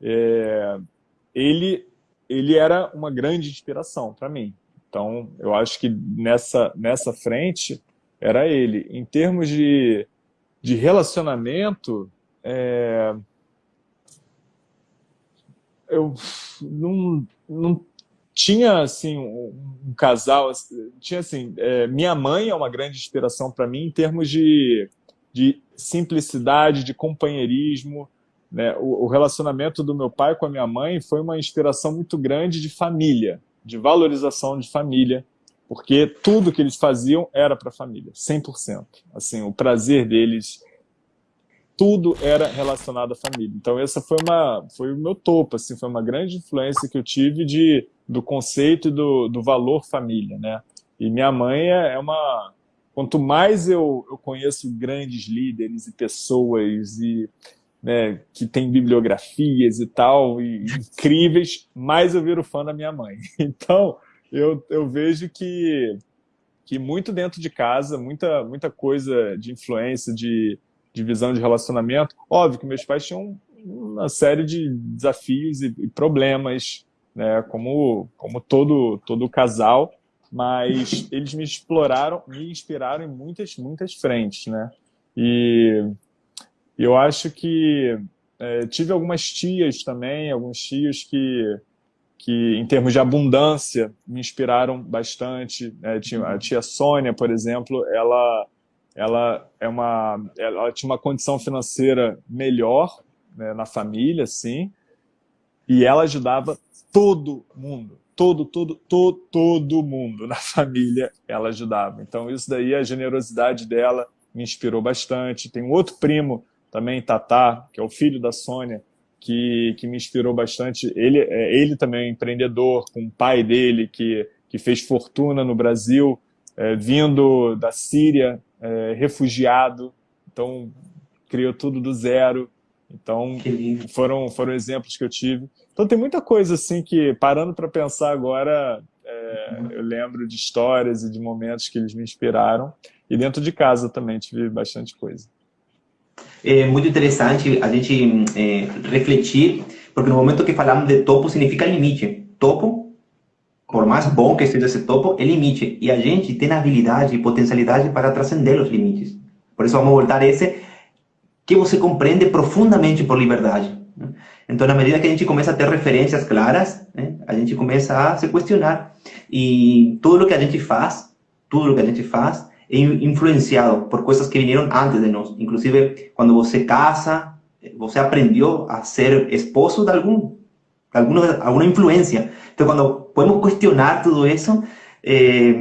é, ele, ele era uma grande inspiração para mim. Então, eu acho que nessa, nessa frente era ele. Em termos de, de relacionamento, é, eu não, não tinha assim um, um casal, tinha assim, é, minha mãe é uma grande inspiração para mim em termos de, de simplicidade, de companheirismo, né? O, o, relacionamento do meu pai com a minha mãe foi uma inspiração muito grande de família, de valorização de família, porque tudo que eles faziam era para a família, 100%. Assim, o prazer deles, tudo era relacionado à família. Então essa foi uma foi o meu topo, assim, foi uma grande influência que eu tive de do conceito e do, do valor família, né? E minha mãe é, é uma quanto mais eu, eu conheço grandes líderes e pessoas e né, que tem bibliografias e tal, e incríveis, mais eu viro fã da minha mãe. Então, eu, eu vejo que, que muito dentro de casa, muita, muita coisa de influência, de, de visão de relacionamento. Óbvio que meus pais tinham uma série de desafios e, e problemas, né, como, como todo, todo casal, mas eles me exploraram, me inspiraram em muitas, muitas frentes, né? E eu acho que é, tive algumas tias também, alguns tios que, que, em termos de abundância, me inspiraram bastante. É, tinha, a tia Sônia, por exemplo, ela, ela, é uma, ela tinha uma condição financeira melhor né, na família, sim, e ela ajudava todo mundo, todo, todo, todo, todo mundo na família ela ajudava. Então isso daí, a generosidade dela me inspirou bastante. Tem um outro primo também Tatá, que é o filho da Sônia, que, que me inspirou bastante. Ele, é, ele também é empreendedor, com o pai dele, que, que fez fortuna no Brasil, é, vindo da Síria, é, refugiado, então criou tudo do zero. Então, foram, foram exemplos que eu tive. Então, tem muita coisa assim que, parando para pensar agora, é, eu lembro de histórias e de momentos que eles me inspiraram. E dentro de casa também tive bastante coisa. É muito interessante a gente é, refletir, porque no momento que falamos de topo, significa limite. Topo, por mais bom que seja esse topo, é limite. E a gente tem habilidade e potencialidade para transcender os limites. Por isso vamos voltar a esse que você compreende profundamente por liberdade. Né? Então, na medida que a gente começa a ter referências claras, né, a gente começa a se questionar. E tudo o que a gente faz, tudo o que a gente faz, influenciado por coisas que vieram antes de nós. Inclusive, quando você casa, você aprendeu a ser esposo de algum, de alguma, alguma influência. Então, podemos questionar tudo isso, eh,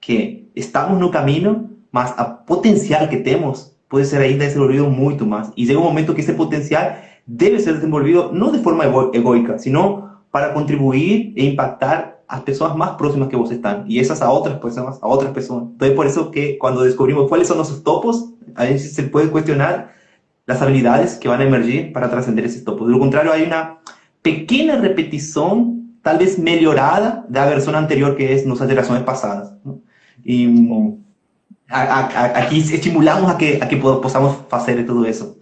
que estamos no caminho, mas a potencial que temos pode ser ainda desenvolvido muito mais. E chega um momento que esse potencial deve ser desenvolvido não de forma egoica, sino para contribuir e impactar as pessoas más próximas que vos están y esas a otras personas, a otras personas. Entonces, por eso que cuando descubrimos cuáles son nuestros topos, a veces se puede cuestionar las habilidades que van a emergir para trascender esos topos. De lo contrario, hay una pequeña repetición, tal vez mejorada, de la versión anterior que es nuestras generaciones pasadas. ¿no? Y a, a, aquí estimulamos a que, a que podamos hacer todo eso.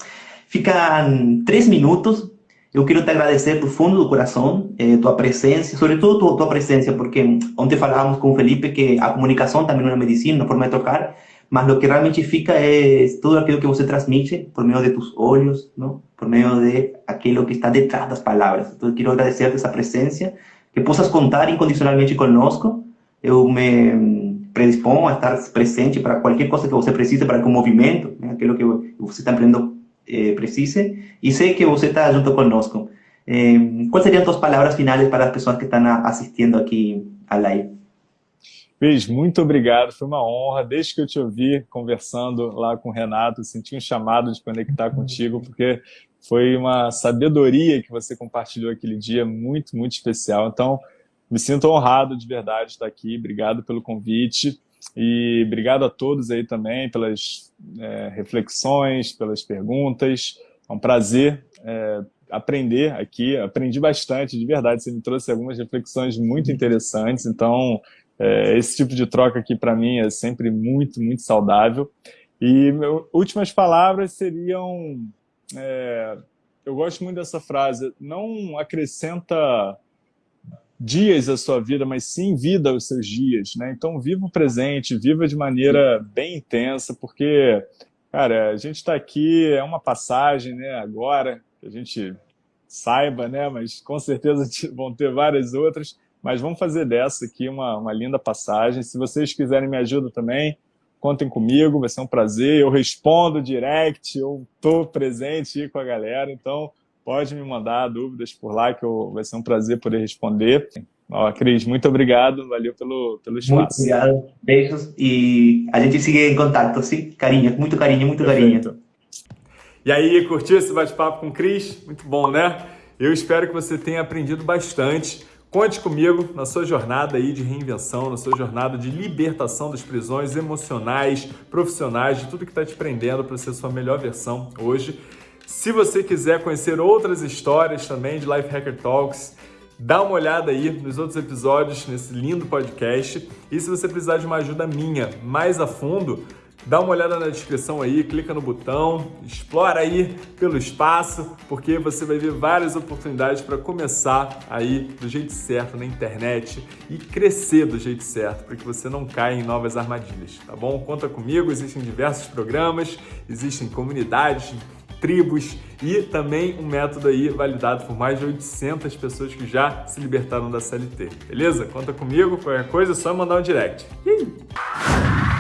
Fican tres minutos Eu quero te agradecer do fundo do coração, eh, tua presença, sobretudo tua, tua presença, porque ontem falávamos com o Felipe que a comunicação também é uma medicina, uma forma de tocar, mas o que realmente fica é tudo aquilo que você transmite por meio de tus olhos, não? por meio de aquilo que está detrás das palavras. Então, quero agradecer essa presença, que possas contar incondicionalmente conosco. Eu me predisponho a estar presente para qualquer coisa que você precise para que o movimento, né? aquilo que você está aprendendo eh, precise e sei que você está junto conosco. Eh, quais seriam tuas palavras finais para as pessoas que estão assistindo aqui à live? Beijo, muito obrigado, foi uma honra. Desde que eu te ouvi conversando lá com o Renato, senti um chamado de conectar contigo, porque foi uma sabedoria que você compartilhou aquele dia, muito, muito especial. Então, me sinto honrado de verdade de estar aqui. Obrigado pelo convite. E obrigado a todos aí também pelas é, reflexões, pelas perguntas. É um prazer é, aprender aqui. Aprendi bastante, de verdade. Você me trouxe algumas reflexões muito interessantes. Então, é, esse tipo de troca aqui para mim é sempre muito, muito saudável. E meu, últimas palavras seriam... É, eu gosto muito dessa frase. Não acrescenta dias da sua vida, mas sim vida aos seus dias, né? Então, viva o presente, viva de maneira bem intensa, porque, cara, a gente está aqui, é uma passagem, né? Agora, a gente saiba, né? Mas com certeza vão ter várias outras. Mas vamos fazer dessa aqui uma, uma linda passagem. Se vocês quiserem me ajuda também, contem comigo, vai ser um prazer. Eu respondo direct, eu estou presente com a galera, então pode me mandar dúvidas por lá, que eu, vai ser um prazer poder responder. Ó, Cris, muito obrigado, valeu pelo, pelo espaço. Muito obrigado, beijos e a gente segue em contato, sim? Carinho, muito carinho, muito Perfeito. carinho. E aí, curtiu esse bate-papo com o Cris? Muito bom, né? Eu espero que você tenha aprendido bastante. Conte comigo na sua jornada aí de reinvenção, na sua jornada de libertação das prisões emocionais, profissionais, de tudo que está te prendendo para ser sua melhor versão hoje. Se você quiser conhecer outras histórias também de Life Hacker Talks, dá uma olhada aí nos outros episódios nesse lindo podcast. E se você precisar de uma ajuda minha mais a fundo, Dá uma olhada na descrição aí, clica no botão, explora aí pelo espaço, porque você vai ver várias oportunidades para começar aí do jeito certo na internet e crescer do jeito certo, para que você não caia em novas armadilhas, tá bom? Conta comigo, existem diversos programas, existem comunidades, tribos e também um método aí validado por mais de 800 pessoas que já se libertaram da CLT, beleza? Conta comigo, qualquer coisa é só mandar um direct. Ih!